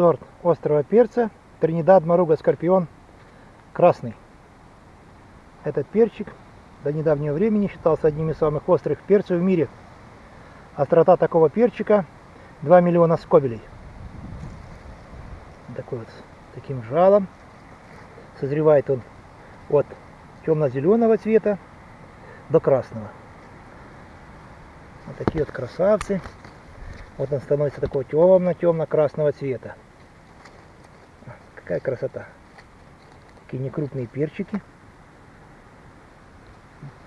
сорт острого перца Тринидад Маруга Скорпион красный. Этот перчик до недавнего времени считался одним из самых острых перцев в мире. Острота такого перчика 2 миллиона скобелей. Такой вот, таким жалом. Созревает он от темно-зеленого цвета до красного. Вот такие вот красавцы. Вот он становится такого темно-темно-красного цвета. Какая красота. Такие некрупные перчики.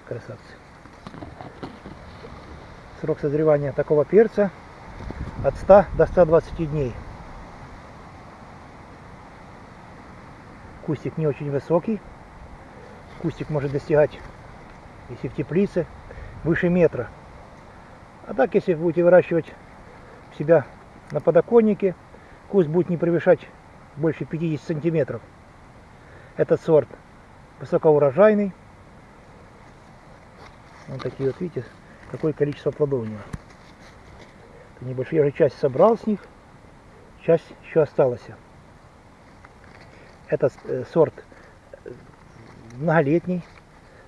Красавцы. Срок созревания такого перца от 100 до 120 дней. Кустик не очень высокий. Кустик может достигать, если в теплице, выше метра. А так, если будете выращивать себя на подоконнике, куст будет не превышать больше 50 сантиметров. Этот сорт высокоурожайный. Вот такие вот, видите, какое количество плодов у него. Это небольшие, я уже часть собрал с них, часть еще осталась. Этот э, сорт э, многолетний,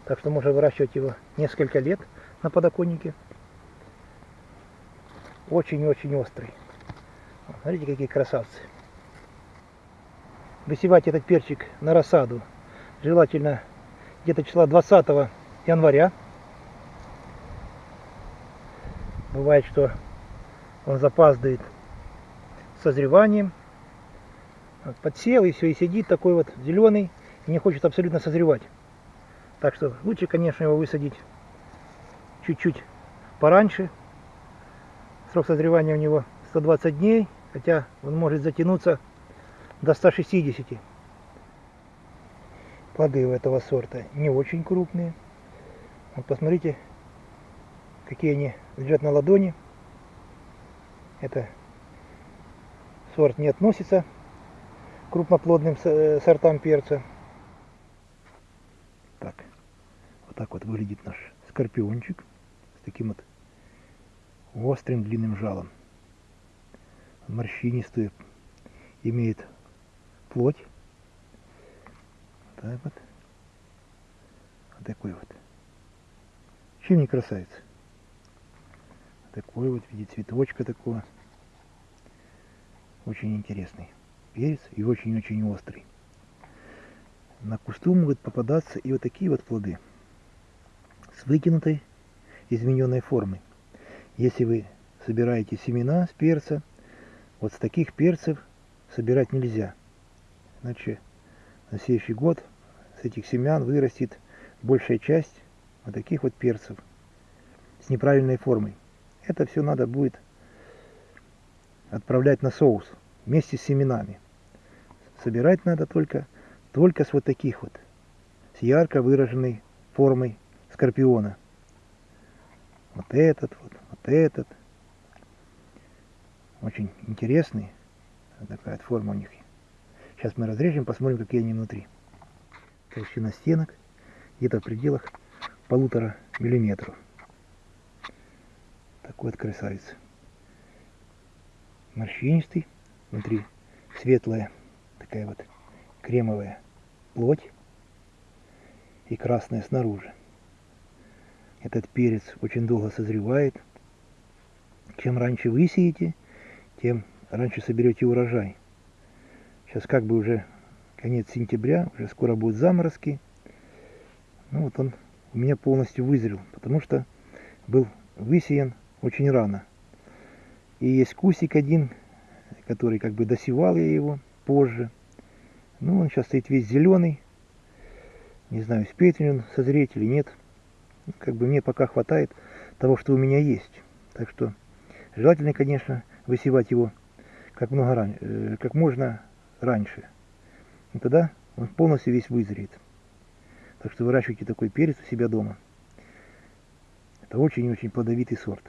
так что можно выращивать его несколько лет на подоконнике очень-очень острый. Смотрите, какие красавцы. Высевать этот перчик на рассаду желательно где-то числа 20 января. Бывает, что он запаздывает созреванием. Подсел и все, и сидит такой вот зеленый, и не хочет абсолютно созревать. Так что лучше, конечно, его высадить чуть-чуть пораньше, Срок созревания у него 120 дней, хотя он может затянуться до 160. Плоды у этого сорта не очень крупные. Вот посмотрите, какие они лежат на ладони. Это сорт не относится к крупноплодным э, сортам перца. Так, вот так вот выглядит наш скорпиончик с таким вот острым длинным жалом. Морщинистую имеет плоть. Так вот. Вот такой вот. Чем не красавец? Такой вот в виде цветочка такого. Очень интересный перец и очень-очень острый. На кусту могут попадаться и вот такие вот плоды с выкинутой измененной формой. Если вы собираете семена с перца, вот с таких перцев собирать нельзя. Иначе на следующий год с этих семян вырастет большая часть вот таких вот перцев с неправильной формой. Это все надо будет отправлять на соус вместе с семенами. Собирать надо только, только с вот таких вот, с ярко выраженной формой скорпиона. Вот этот вот, этот. Очень интересный. Такая форма у них. Сейчас мы разрежем, посмотрим, какие они внутри. Толщина стенок где-то в пределах полутора миллиметров. Такой вот красавец. Морщинистый. Внутри светлая, такая вот кремовая плоть. И красная снаружи. Этот перец очень долго созревает. Чем раньше вы сеете, тем раньше соберете урожай. Сейчас как бы уже конец сентября, уже скоро будут заморозки. Ну вот он у меня полностью вызрел, потому что был высеян очень рано. И есть кусик один, который как бы досевал я его позже. Ну, он сейчас стоит весь зеленый. Не знаю, успеет ли он созреть или нет. Как бы мне пока хватает того, что у меня есть. Так что Желательно, конечно, высевать его как, много ран... Э, как можно раньше. И тогда он полностью весь вызреет. Так что выращивайте такой перец у себя дома. Это очень-очень плодовитый сорт.